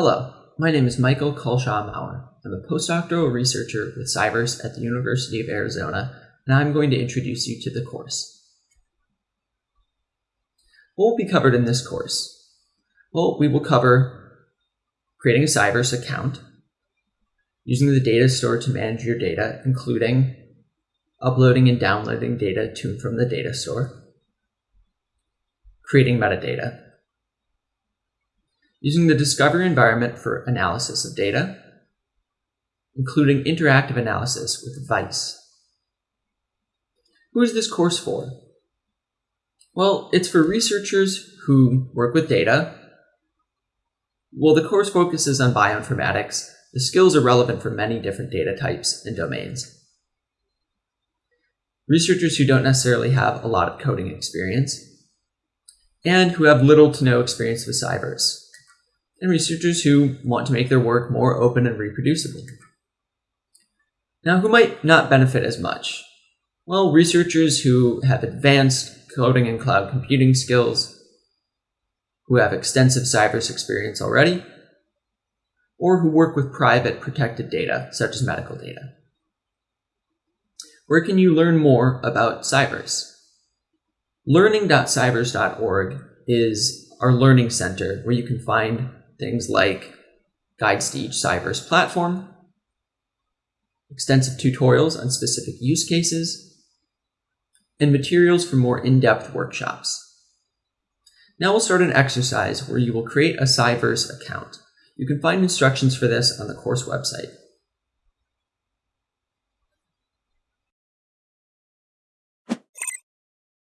Hello, my name is Michael Culshaw Maurer. I'm a postdoctoral researcher with Cyverse at the University of Arizona, and I'm going to introduce you to the course. What will be covered in this course? Well, we will cover creating a Cyverse account, using the data store to manage your data, including uploading and downloading data to and from the data store, creating metadata, using the Discovery environment for analysis of data, including interactive analysis with Vice. Who is this course for? Well, it's for researchers who work with data. While the course focuses on bioinformatics, the skills are relevant for many different data types and domains. Researchers who don't necessarily have a lot of coding experience, and who have little to no experience with Cyverse and researchers who want to make their work more open and reproducible. Now, who might not benefit as much? Well, researchers who have advanced coding and cloud computing skills, who have extensive Cyverse experience already, or who work with private protected data, such as medical data. Where can you learn more about Cyverse? Learning.cyverse.org is our learning center where you can find things like guides to each Cyverse platform, extensive tutorials on specific use cases, and materials for more in-depth workshops. Now we'll start an exercise where you will create a Cyverse account. You can find instructions for this on the course website.